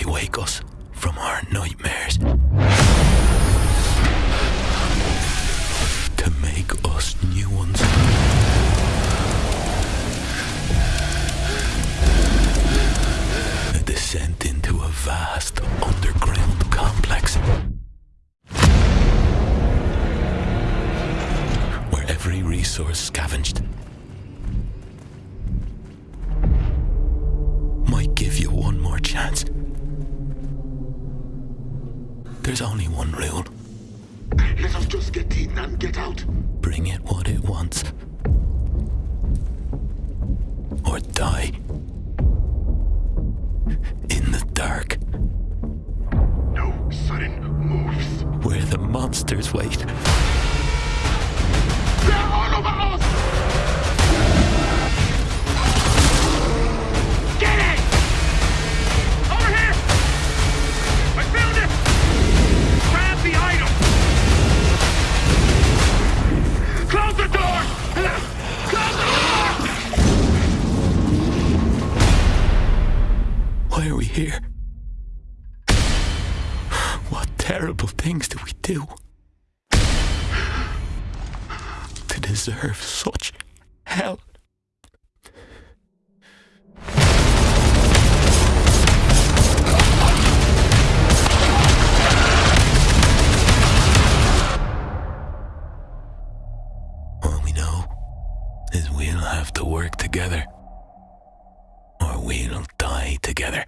they wake us from our nightmares. To make us new ones. A descent into a vast underground complex. Where every resource scavenged might give you one more chance. There's only one rule. Let us just get in and get out. Bring it what it wants. Or die. In the dark, No sudden moves. where the monsters wait. Why are we here? What terrible things do we do? To deserve such hell. All we know is we'll have to work together, or we'll together.